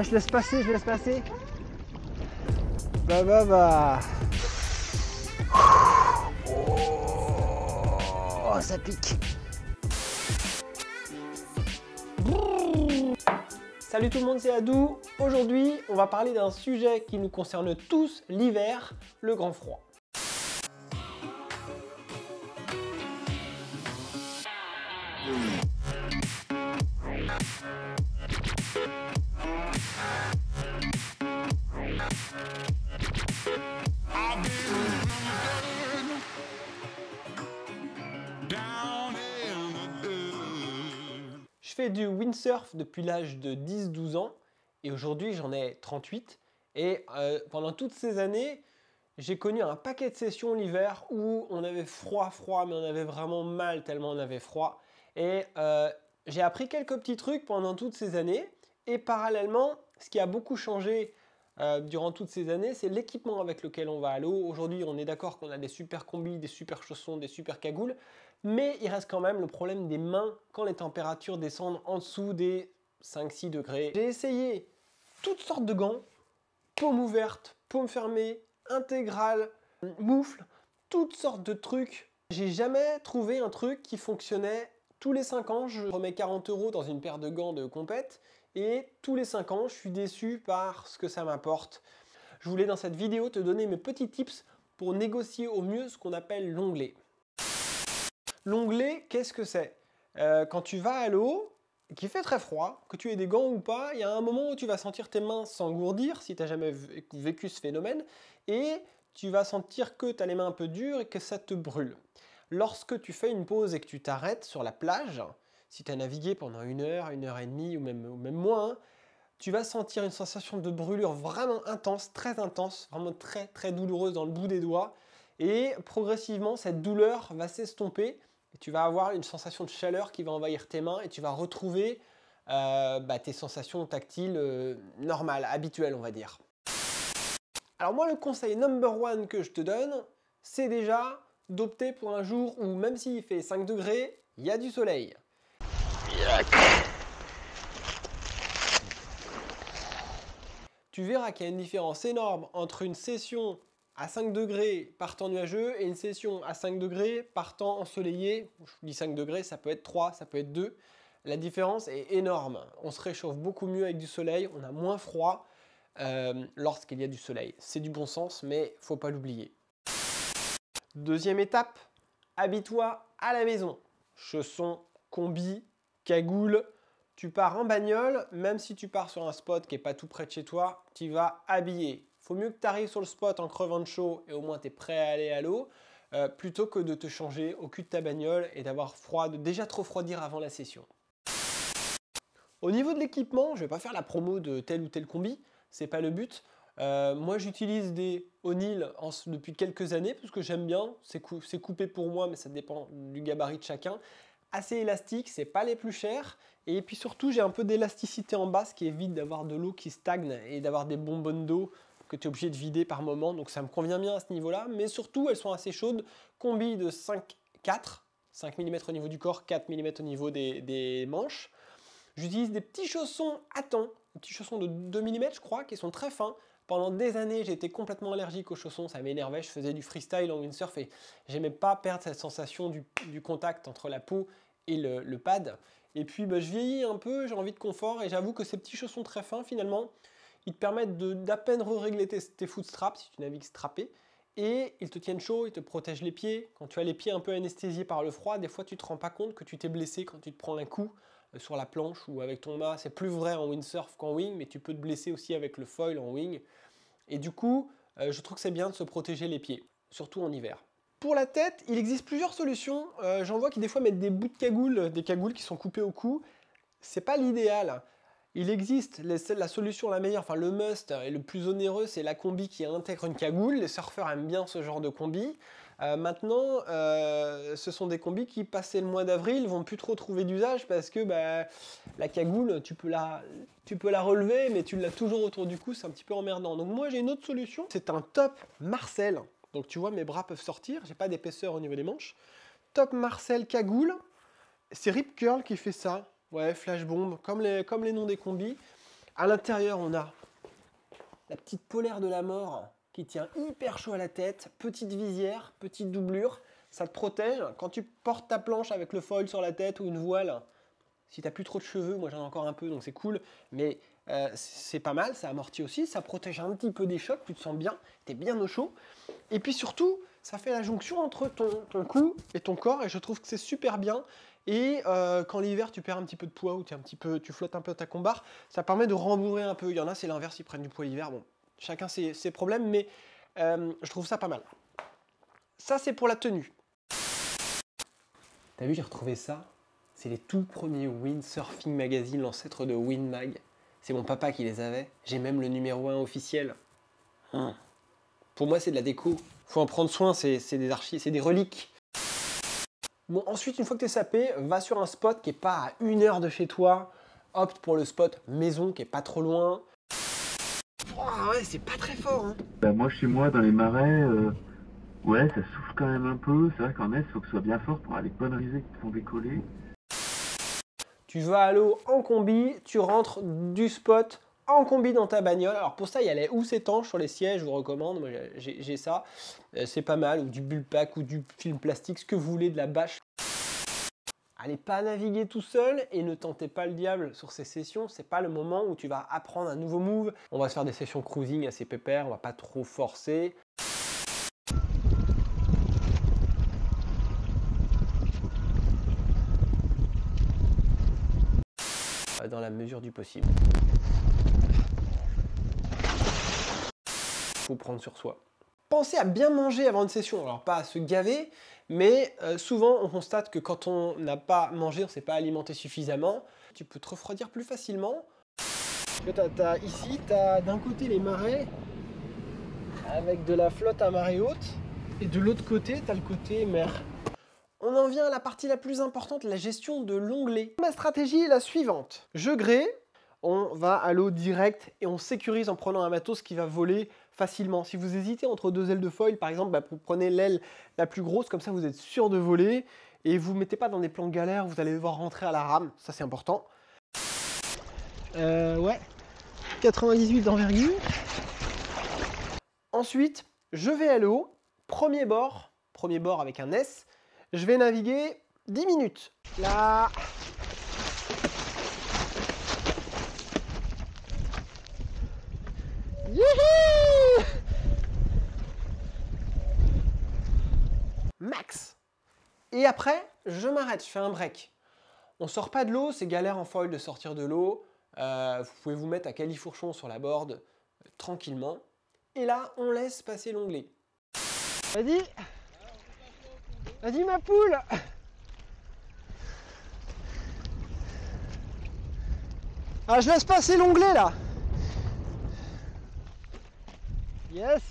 Je laisse passer, je laisse passer. Bah bah bah. Oh, ça pique. Salut tout le monde, c'est Adou. Aujourd'hui, on va parler d'un sujet qui nous concerne tous, l'hiver, le grand froid. Je fais du windsurf depuis l'âge de 10-12 ans et aujourd'hui j'en ai 38 et euh, pendant toutes ces années j'ai connu un paquet de sessions l'hiver où on avait froid froid mais on avait vraiment mal tellement on avait froid. Et euh, j'ai appris quelques petits trucs pendant toutes ces années et parallèlement ce qui a beaucoup changé euh, durant toutes ces années, c'est l'équipement avec lequel on va à l'eau. Aujourd'hui, on est d'accord qu'on a des super combis, des super chaussons, des super cagoules, mais il reste quand même le problème des mains quand les températures descendent en dessous des 5-6 degrés. J'ai essayé toutes sortes de gants, paume ouverte, paume fermée, intégrale, moufle, toutes sortes de trucs. J'ai jamais trouvé un truc qui fonctionnait tous les 5 ans. Je remets 40 euros dans une paire de gants de compète et tous les 5 ans, je suis déçu par ce que ça m'apporte. Je voulais dans cette vidéo te donner mes petits tips pour négocier au mieux ce qu'on appelle l'onglet. L'onglet, qu'est-ce que c'est? Euh, Quand tu vas à l'eau, qu'il fait très froid, que tu aies des gants ou pas, il y a un moment où tu vas sentir tes mains s'engourdir, si tu n'as jamais vécu ce phénomène, et tu vas sentir que tu as les mains un peu dures et que ça te brûle. Lorsque tu fais une pause et que tu t'arrêtes sur la plage, si tu as navigué pendant une heure, une heure et demie ou même, même moins, tu vas sentir une sensation de brûlure vraiment intense, très intense, vraiment très très douloureuse dans le bout des doigts. Et progressivement, cette douleur va s'estomper et tu vas avoir une sensation de chaleur qui va envahir tes mains et tu vas retrouver euh, bah, tes sensations tactiles euh, normales, habituelles on va dire. Alors moi le conseil number one que je te donne, c'est déjà d'opter pour un jour où même s'il fait 5 degrés, il y a du soleil. Tu verras qu'il y a une différence énorme entre une session à 5 degrés partant nuageux et une session à 5 degrés partant ensoleillé. Je dis 5 degrés, ça peut être 3, ça peut être 2. La différence est énorme. On se réchauffe beaucoup mieux avec du soleil, on a moins froid euh, lorsqu'il y a du soleil. C'est du bon sens, mais faut pas l'oublier. Deuxième étape, habille-toi à la maison. Chaussons, combi, cagoule, tu pars en bagnole, même si tu pars sur un spot qui n'est pas tout près de chez toi, tu vas habiller. Faut mieux que tu arrives sur le spot en crevant de chaud et au moins tu es prêt à aller à l'eau, euh, plutôt que de te changer au cul de ta bagnole et d'avoir froid, de déjà trop refroidir avant la session. Au niveau de l'équipement, je ne vais pas faire la promo de tel ou tel combi, c'est pas le but. Euh, moi j'utilise des O'Neill depuis quelques années parce que j'aime bien, c'est coupé pour moi mais ça dépend du gabarit de chacun assez élastique, c'est pas les plus chers. Et puis surtout, j'ai un peu d'élasticité en bas, ce qui évite d'avoir de l'eau qui stagne et d'avoir des bonbonnes d'eau que tu es obligé de vider par moment. Donc ça me convient bien à ce niveau-là. Mais surtout, elles sont assez chaudes. Combi de 5, 4, 5 mm au niveau du corps, 4 mm au niveau des, manches. J'utilise des petits chaussons à temps, des petits chaussons de 2 mm je crois, qui sont très fins. Pendant des années, j'étais complètement allergique aux chaussons, ça m'énervait, je faisais du freestyle en windsurf et j'aimais pas perdre cette sensation du, contact entre la peau et le, pad. Et puis bah, je vieillis un peu, j'ai envie de confort et j'avoue que ces petits chaussons très fins finalement, ils te permettent d'à peine régler tes, tes footstraps si tu navigues strappé et ils te tiennent chaud, ils te protègent les pieds. Quand tu as les pieds un peu anesthésiés par le froid, des fois tu te rends pas compte que tu t'es blessé quand tu te prends un coup sur la planche ou avec ton mât. C'est plus vrai en windsurf qu'en wing, mais tu peux te blesser aussi avec le foil en wing. Et du coup, euh, je trouve que c'est bien de se protéger les pieds, surtout en hiver. Pour la tête, il existe plusieurs solutions. Euh, j'en vois qui des fois mettent des bouts de cagoule, des cagoules qui sont coupées au cou. C'est pas l'idéal. Il existe la solution la meilleure, enfin le must et le plus onéreux, c'est la combi qui intègre une cagoule. Les surfeurs aiment bien ce genre de combi. Euh, maintenant, euh, ce sont des combis qui, passé le mois d'avril, vont plus trop trouver d'usage parce que bah, la cagoule, tu peux la, tu peux la relever, mais tu l'as toujours autour du cou, c'est un petit peu emmerdant. Donc moi, j'ai une autre solution, c'est un top Marcel. Donc tu vois, mes bras peuvent sortir, j'ai pas d'épaisseur au niveau des manches. Top Marcel cagoule, c'est Rip Curl qui fait ça. Ouais, flash bomb, comme les, comme les noms des combis. À l'intérieur, on a la petite polaire de la mort qui tient hyper chaud à la tête, petite visière, petite doublure, ça te protège. Quand tu portes ta planche avec le foil sur la tête ou une voile, si tu n'as plus trop de cheveux, moi j'en ai encore un peu donc c'est cool, mais euh, c'est pas mal, ça amortit aussi, ça protège un petit peu des chocs, tu te sens bien, tu es bien au chaud. Et puis surtout, ça fait la jonction entre ton, cou et ton corps et je trouve que c'est super bien. Et euh, quand l'hiver tu perds un petit peu de poids ou un peu, tu flottes un peu ta combar, ça permet de rembourrer un peu. Il y en a c'est l'inverse, ils prennent du poids l'hiver. Bon, chacun ses, problèmes, mais euh, je trouve ça pas mal. Ça c'est pour la tenue. T'as vu, j'ai retrouvé ça. C'est les tout premiers Windsurfing Magazine, l'ancêtre de Windmag. C'est mon papa qui les avait. J'ai même le numéro 1 officiel. Hein. Pour moi, c'est de la déco. Faut en prendre soin, c'est des archives, c'est des reliques. Bon, ensuite, une fois que tu es sapé, va sur un spot qui est pas à une heure de chez toi. Opte pour le spot maison qui est pas trop loin. Ouais, c'est pas très fort. Hein. Bah, moi, chez moi, dans les marais, euh, ouais, ça souffle quand même un peu. C'est vrai qu'en est, il faut que ce soit bien fort pour aller bonnes risées qui te font décoller. Tu vas à l'eau en combi, tu rentres du spot en combi dans ta bagnole. Alors pour ça, il y a les housses étanches sur les sièges, je vous recommande, moi j'ai ça. Euh, c'est pas mal, ou du bullpack, ou du film plastique, ce que vous voulez, de la bâche. Allez pas naviguer tout seul et ne tentez pas le diable sur ces sessions. C'est pas le moment où tu vas apprendre un nouveau move. On va se faire des sessions cruising assez pépères, on va pas trop forcer. dans la mesure du possible. Faut prendre sur soi. Pensez à bien manger avant une session, alors pas à se gaver, mais euh, souvent on constate que quand on n'a pas mangé, on ne s'est pas alimenté suffisamment, tu peux te refroidir plus facilement. ici, tu as d'un côté les marais avec de la flotte à marée haute, et de l'autre côté, tu as le côté mer. On en vient à la partie la plus importante, la gestion de l'onglet. Ma stratégie est la suivante. Je grée, on va à l'eau direct et on sécurise en prenant un matos qui va voler facilement. Si vous hésitez entre deux ailes de foil, par exemple, bah, vous prenez l'aile la plus grosse, comme ça vous êtes sûr de voler et vous ne mettez pas dans des plans galères, vous allez devoir rentrer à la rame, ça c'est important. Euh, ouais, 98 d'envergure. Ensuite, je vais à l'eau, premier bord, premier bord avec un S, je vais naviguer 10 minutes. Là. Et après, je m'arrête, je fais un break. On sort pas de l'eau, c'est galère en foil de sortir de l'eau. Euh, vous pouvez vous mettre à califourchon sur la board euh, tranquillement. Et là, on laisse passer l'onglet. Vas-y Vas-y ma poule Ah je laisse passer l'onglet là Yes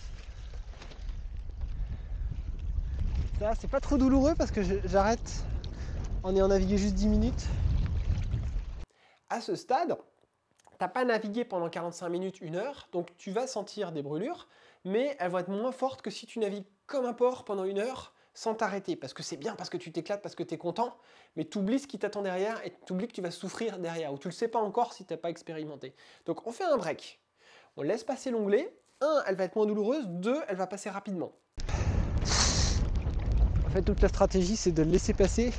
C'est pas trop douloureux parce que j'arrête en ayant navigué juste 10 minutes. À ce stade, t'as pas navigué pendant 45 minutes, 1 heure, donc tu vas sentir des brûlures, mais elles vont être moins fortes que si tu navigues comme un porc pendant une heure sans t'arrêter, parce que c'est bien, parce que tu t'éclates, parce que tu es content, mais tu oublies ce qui t'attend derrière et tu oublies que tu vas souffrir derrière, ou tu le sais pas encore si tu n'as pas expérimenté. Donc on fait un break, on laisse passer l'onglet, un, elle va être moins douloureuse, deux, elle va passer rapidement. En fait, toute la stratégie, c'est de le laisser passer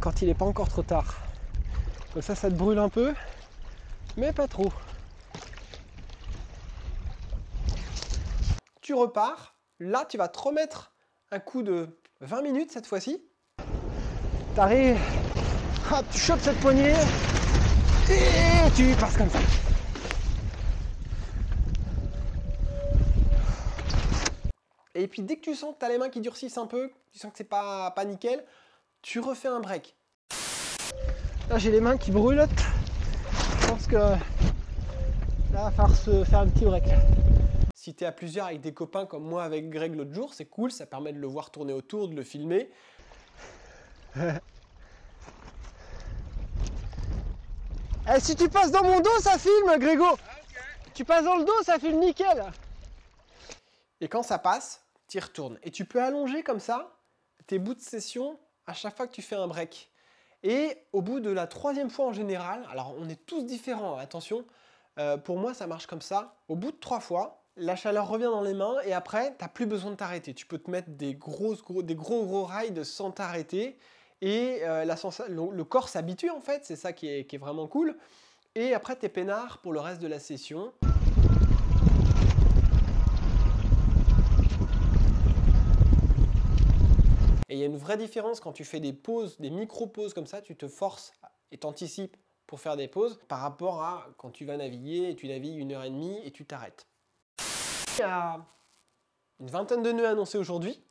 quand il n'est pas encore trop tard. Comme ça, ça te brûle un peu, mais pas trop. Tu repars, là, tu vas te remettre un coup de 20 minutes cette fois-ci. T'arrives, tu chopes cette poignée et tu passes comme ça. Et puis dès que tu sens que tu as les mains qui durcissent un peu, tu sens que c'est pas, pas nickel, tu refais un break. Là j'ai les mains qui brûlent. Je pense que là va falloir se faire un petit break. Si tu es à plusieurs avec des copains comme moi avec Greg l'autre jour, c'est cool, ça permet de le voir tourner autour, de le filmer. Eh, si tu passes dans mon dos, ça filme, Grégo Tu passes dans le dos, ça filme nickel Et quand ça passe, tu retournes. Et tu peux allonger comme ça tes bouts de session à chaque fois que tu fais un break. Et au bout de la troisième fois en général, alors on est tous différents, attention, euh, pour moi ça marche comme ça, au bout de trois fois, la chaleur revient dans les mains et après, tu n'as plus besoin de t'arrêter. Tu peux te mettre des, grosses, gros, des gros gros rides sans t'arrêter et euh, la le, corps s'habitue en fait, c'est ça qui est, vraiment cool. Et après, tu es peinard pour le reste de la session. Et il y a une vraie différence quand tu fais des pauses, des micro-pauses comme ça, tu te forces et t'anticipes pour faire des pauses par rapport à quand tu vas naviguer et tu navigues une heure et demie et tu t'arrêtes. Il y a une vingtaine de nœuds annoncés aujourd'hui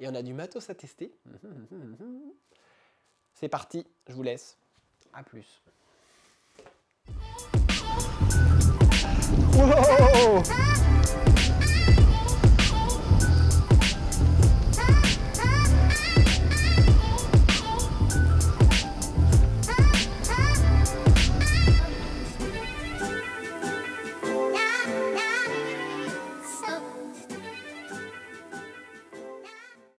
et on a du matos à tester. C'est parti, je vous laisse. A plus.